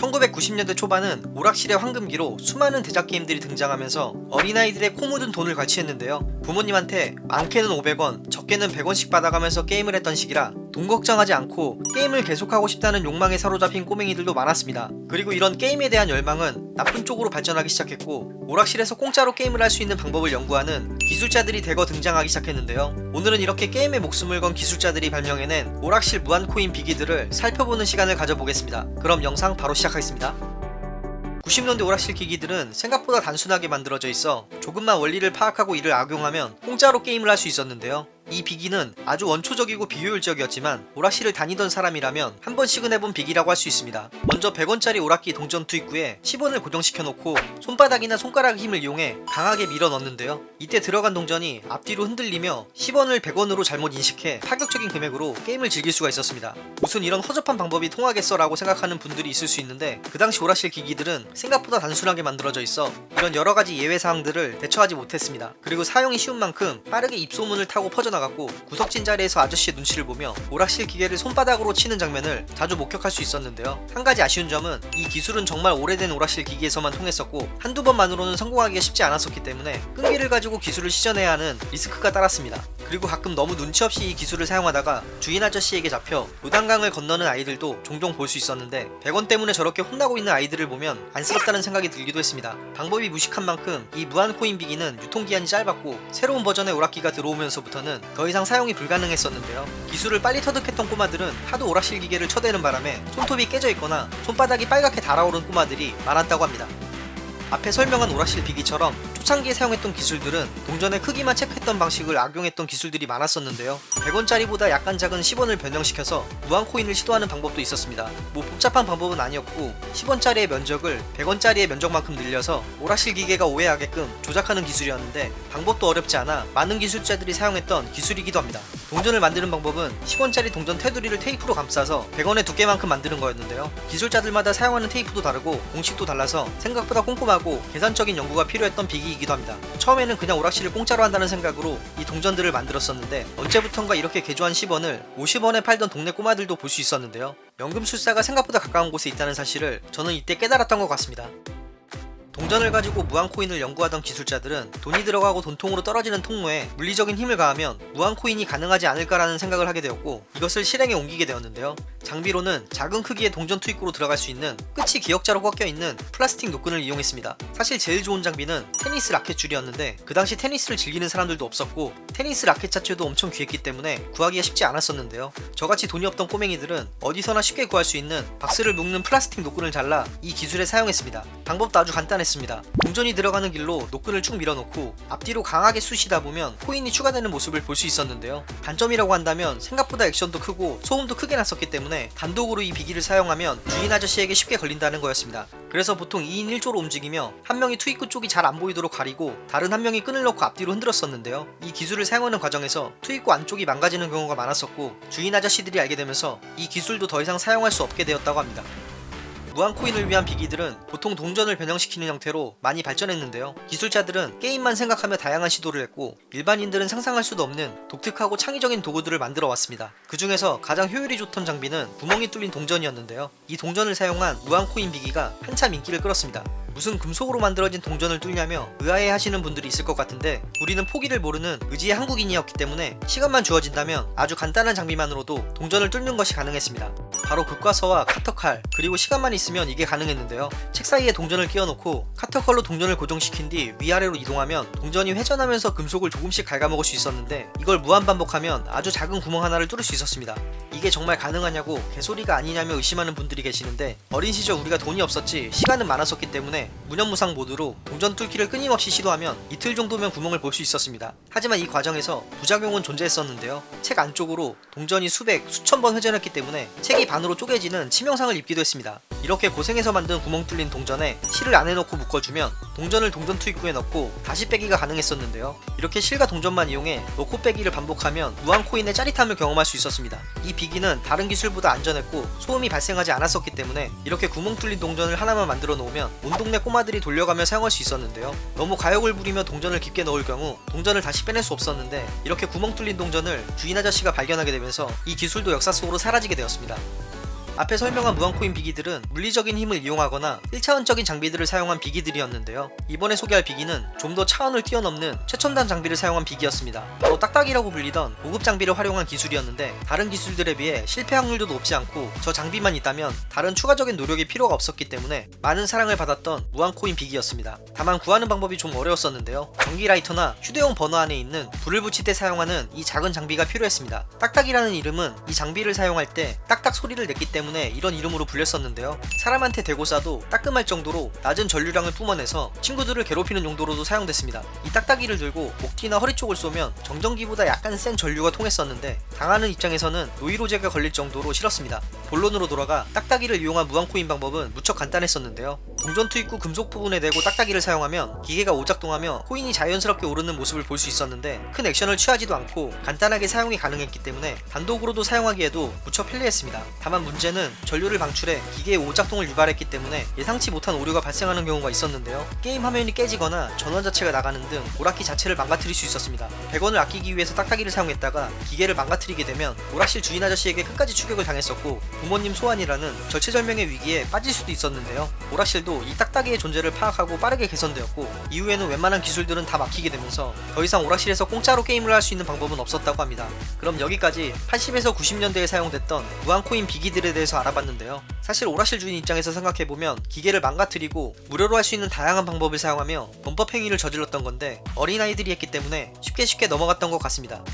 1990년대 초반은 오락실의 황금기로 수많은 대작 게임들이 등장하면서 어린아이들의 코 묻은 돈을 과시했는데요. 부모님한테 많게는 500원, 적게는 100원씩 받아가면서 게임을 했던 시기라 돈 걱정하지 않고 게임을 계속하고 싶다는 욕망에 사로잡힌 꼬맹이들도 많았습니다. 그리고 이런 게임에 대한 열망은 나쁜 쪽으로 발전하기 시작했고 오락실에서 공짜로 게임을 할 수 있는 방법을 연구하는 기술자들이 대거 등장하기 시작했는데요. 오늘은 이렇게 게임에 목숨을 건 기술자들이 발명해낸 오락실 무한코인 비기들을 살펴보는 시간을 가져보겠습니다. 그럼 영상 바로 시작하겠습니다. 90년대 오락실 기기들은 생각보다 단순하게 만들어져 있어 조금만 원리를 파악하고 이를 악용하면 공짜로 게임을 할 수 있었는데요. 이 비기는 아주 원초적이고 비효율적이었지만 오락실을 다니던 사람이라면 한 번씩은 해본 비기라고 할 수 있습니다. 먼저 100원짜리 오락기 동전 투입구에 10원을 고정시켜 놓고 손바닥이나 손가락 힘을 이용해 강하게 밀어 넣는데요. 이때 들어간 동전이 앞뒤로 흔들리며 10원을 100원으로 잘못 인식해 파격적인 금액으로 게임을 즐길 수가 있었습니다. 무슨 이런 허접한 방법이 통하겠어 라고 생각하는 분들이 있을 수 있는데 그 당시 오락실 기기들은 생각보다 단순하게 만들어져 있어 이런 여러가지 예외사항들을 대처하지 못했습니다. 그리고 사용이 쉬운 만큼 빠르게 입소문을 타고 퍼져나가 나갔고 구석진 자리에서 아저씨의 눈치를 보며 오락실 기계를 손바닥으로 치는 장면을 자주 목격할 수 있었는데요. 한 가지 아쉬운 점은 이 기술은 정말 오래된 오락실 기기에서만 통했었고 한두 번만으로는 성공하기가 쉽지 않았었기 때문에 끈기를 가지고 기술을 시전해야 하는 리스크가 따랐습니다. 그리고 가끔 너무 눈치 없이 이 기술을 사용하다가 주인 아저씨에게 잡혀 요단강을 건너는 아이들도 종종 볼 수 있었는데 100원 때문에 저렇게 혼나고 있는 아이들을 보면 안쓰럽다는 생각이 들기도 했습니다. 방법이 무식한 만큼 이 무한 코인 비기는 유통기한이 짧았고 새로운 버전의 오락기가 들어오면서부터는 더 이상 사용이 불가능했었는데요. 기술을 빨리 터득했던 꼬마들은 하도 오락실 기계를 쳐대는 바람에 손톱이 깨져 있거나 손바닥이 빨갛게 달아오른 꼬마들이 많았다고 합니다. 앞에 설명한 오락실 비기처럼 초창기에 사용했던 기술들은 동전의 크기만 체크했던 방식을 악용했던 기술들이 많았었는데요. 100원짜리보다 약간 작은 10원을 변형시켜서 무한코인을 시도하는 방법도 있었습니다. 뭐 복잡한 방법은 아니었고 10원짜리의 면적을 100원짜리의 면적만큼 늘려서 오락실 기계가 오해하게끔 조작하는 기술이었는데 방법도 어렵지 않아 많은 기술자들이 사용했던 기술이기도 합니다. 동전을 만드는 방법은 10원짜리 동전 테두리를 테이프로 감싸서 100원의 두께만큼 만드는 거였는데요. 기술자들마다 사용하는 테이프도 다르고 공식도 달라서 생각보다 꼼꼼하고 하고 계산적인 연구가 필요했던 비기이기도 합니다. 처음에는 그냥 오락실을 공짜로 한다는 생각으로 이 동전들을 만들었었는데 언제부턴가 이렇게 개조한 10원을 50원에 팔던 동네 꼬마들도 볼 수 있었는데요. 연금술사가 생각보다 가까운 곳에 있다는 사실을 저는 이때 깨달았던 것 같습니다. 동전을 가지고 무한코인을 연구하던 기술자들은 돈이 들어가고 돈통으로 떨어지는 통로에 물리적인 힘을 가하면 무한코인이 가능하지 않을까라는 생각을 하게 되었고 이것을 실행에 옮기게 되었는데요. 장비로는 작은 크기의 동전 투입구로 들어갈 수 있는 끝이 기역자로 꺾여있는 플라스틱 노끈을 이용했습니다. 사실 제일 좋은 장비는 테니스 라켓 줄이었는데 그 당시 테니스를 즐기는 사람들도 없었고 테니스 라켓 자체도 엄청 귀했기 때문에 구하기가 쉽지 않았었는데요. 저같이 돈이 없던 꼬맹이들은 어디서나 쉽게 구할 수 있는 박스를 묶는 플라스틱 노끈을 잘라 이 기술에 사용했습니다. 방법도 아주 간단 했습니다. 동전이 들어가는 길로 노끈을 쭉 밀어놓고 앞뒤로 강하게 쑤시다 보면 코인이 추가되는 모습을 볼 수 있었는데요. 단점이라고 한다면 생각보다 액션도 크고 소음도 크게 났었기 때문에 단독으로 이 비기를 사용하면 주인 아저씨에게 쉽게 걸린다는 거였습니다. 그래서 보통 2인 1조로 움직이며 한 명이 투입구 쪽이 잘 안 보이도록 가리고 다른 한 명이 끈을 넣고 앞뒤로 흔들었었는데요. 이 기술을 사용하는 과정에서 투입구 안쪽이 망가지는 경우가 많았었고 주인 아저씨들이 알게 되면서 이 기술도 더 이상 사용할 수 없게 되었다고 합니다. 무한코인을 위한 비기들은 보통 동전을 변형시키는 형태로 많이 발전했는데요. 기술자들은 게임만 생각하며 다양한 시도를 했고 일반인들은 상상할 수도 없는 독특하고 창의적인 도구들을 만들어 왔습니다. 그 중에서 가장 효율이 좋던 장비는 구멍이 뚫린 동전이었는데요. 이 동전을 사용한 무한코인 비기가 한참 인기를 끌었습니다. 무슨 금속으로 만들어진 동전을 뚫냐며 의아해 하시는 분들이 있을 것 같은데 우리는 포기를 모르는 의지의 한국인이었기 때문에 시간만 주어진다면 아주 간단한 장비만으로도 동전을 뚫는 것이 가능했습니다. 바로 극과서와 카터칼 그리고 시간만 있으면 이게 가능했는데요. 책 사이에 동전을 끼워놓고 카터칼로 동전을 고정시킨 뒤 위아래로 이동하면 동전이 회전하면서 금속을 조금씩 갉아먹을 수 있었는데 이걸 무한 반복하면 아주 작은 구멍 하나를 뚫을 수 있었습니다. 이게 정말 가능하냐고 개소리가 아니냐며 의심하는 분들이 계시는데 어린 시절 우리가 돈이 없었지 시간은 많았었기 때문에 무념무상 모드로 동전 뚫기를 끊임없이 시도하면 이틀 정도면 구멍을 볼 수 있었습니다. 하지만 이 과정에서 부작용은 존재했었는데요. 책 안쪽으로 동전이 수백, 수천 번 회전했기 때문에 책이 반 으로 쪼개지는 치명상을 입기도 했습니다. 이렇게 고생해서 만든 구멍 뚫린 동전에 실을 안에 넣고 묶어주면 동전을 동전 투입구에 넣고 다시 빼기가 가능했었는데요. 이렇게 실과 동전만 이용해 넣고 빼기를 반복하면 무한 코인의 짜릿함을 경험할 수 있었습니다. 이 비기는 다른 기술보다 안전했고 소음이 발생하지 않았었기 때문에 이렇게 구멍 뚫린 동전을 하나만 만들어 놓으면 온 동네 꼬마들이 돌려가며 사용할 수 있었는데요. 너무 가역을 부리며 동전을 깊게 넣을 경우 동전을 다시 빼낼 수 없었는데 이렇게 구멍 뚫린 동전을 주인 아저씨가 발견하게 되면서 이 기술도 역사 속으로 사라지게 되었습니다. 앞에 설명한 무한코인 비기들은 물리적인 힘을 이용하거나 1차원적인 장비들을 사용한 비기들이었는데요. 이번에 소개할 비기는 좀 더 차원을 뛰어넘는 최첨단 장비를 사용한 비기였습니다. 바로 딱딱이라고 불리던 고급 장비를 활용한 기술이었는데 다른 기술들에 비해 실패 확률도 높지 않고 저 장비만 있다면 다른 추가적인 노력이 필요가 없었기 때문에 많은 사랑을 받았던 무한코인 비기였습니다. 다만 구하는 방법이 좀 어려웠었는데요. 전기 라이터나 휴대용 버너 안에 있는 불을 붙일 때 사용하는 이 작은 장비가 필요했습니다. 딱딱이라는 이름은 이 장비를 사용할 때 딱딱 소리를 냈기 때문에 이런 이름으로 불렸었는데요. 사람한테 대고 쏴도 따끔할 정도로 낮은 전류량을 뿜어내서 친구들을 괴롭히는 용도로도 사용됐습니다. 이 딱딱이를 들고 목 뒤나 허리 쪽을 쏘면 정전기보다 약간 센 전류가 통했었는데 당하는 입장에서는 노이로제가 걸릴 정도로 싫었습니다. 본론으로 돌아가 딱딱이를 이용한 무한코인 방법은 무척 간단했었는데요. 동전 투입구 금속 부분에 대고 딱딱이를 사용하면 기계가 오작동하며 코인이 자연스럽게 오르는 모습을 볼 수 있었는데 큰 액션을 취하지도 않고 간단하게 사용이 가능했기 때문에 단독으로도 사용하기에도 무척 편리했습니다. 다만 문제는 전류를 방출해 기계의 오작동을 유발했기 때문에 예상치 못한 오류가 발생하는 경우가 있었는데요. 게임 화면이 깨지거나 전원 자체가 나가는 등 오락기 자체를 망가뜨릴 수 있었습니다. 100원을 아끼기 위해서 딱딱이를 사용했다가 기계를 망가뜨리게 되면 오락실 주인 아저씨에게 끝까지 추격을 당했었고 부모님 소환이라는 절체절명의 위기에 빠질 수도 있었는데요. 오락실도 이 딱딱이의 존재를 파악하고 빠르게 개선되었고 이후에는 웬만한 기술들은 다 막히게 되면서 더 이상 오락실에서 공짜로 게임을 할 수 있는 방법은 없었다고 합니다. 그럼 여기까지 80에서 90년대에 사용됐던 무한코인 비기들에 대해서 알아봤는데요. 사실 오락실 주인 입장에서 생각해보면 기계를 망가뜨리고 무료로 할 수 있는 다양한 방법을 사용하며 범법 행위를 저질렀던 건데 어린아이들이 했기 때문에 쉽게 쉽게 넘어갔던 것 같습니다.